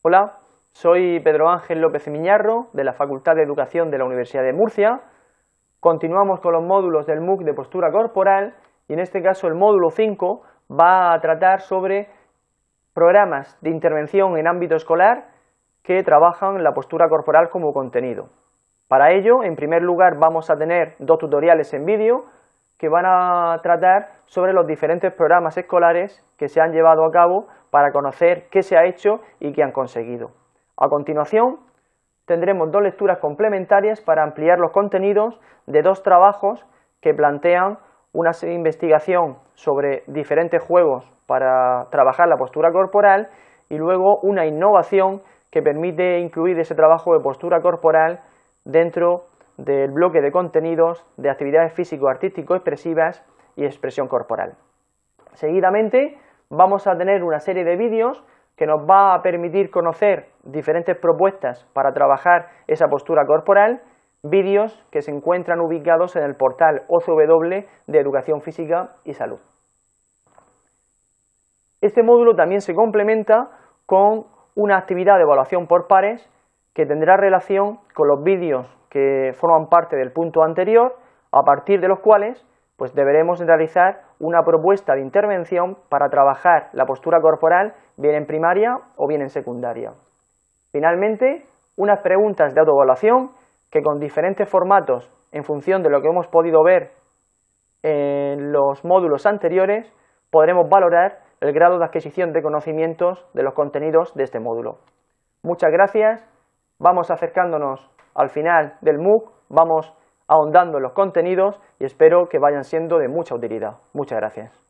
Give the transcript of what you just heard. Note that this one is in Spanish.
Hola, soy Pedro Ángel López Miñarro, de la Facultad de Educación de la Universidad de Murcia. Continuamos con los módulos del MOOC de postura corporal y en este caso el módulo 5 va a tratar sobre programas de intervención en ámbito escolar que trabajan la postura corporal como contenido. Para ello, en primer lugar, vamos a tener dos tutoriales en vídeo que van a tratar sobre los diferentes programas escolares que se han llevado a cabo para conocer qué se ha hecho y qué han conseguido. A continuación, tendremos dos lecturas complementarias para ampliar los contenidos de dos trabajos que plantean una investigación sobre diferentes juegos para trabajar la postura corporal y luego una innovación que permite incluir ese trabajo de postura corporal dentro del bloque de contenidos de actividades físico-artístico-expresivas y expresión corporal. Seguidamente vamos a tener una serie de vídeos que nos va a permitir conocer diferentes propuestas para trabajar esa postura corporal, vídeos que se encuentran ubicados en el portal OCW de Educación Física y Salud. Este módulo también se complementa con una actividad de evaluación por pares que tendrá relación con los vídeos que forman parte del punto anterior, a partir de los cuales pues deberemos realizar una propuesta de intervención para trabajar la postura corporal bien en primaria o bien en secundaria. Finalmente, unas preguntas de autoevaluación que con diferentes formatos, en función de lo que hemos podido ver en los módulos anteriores, podremos valorar el grado de adquisición de conocimientos de los contenidos de este módulo. Muchas gracias, vamos acercándonos al final del MOOC, vamos ahondando en los contenidos y espero que vayan siendo de mucha utilidad. Muchas gracias.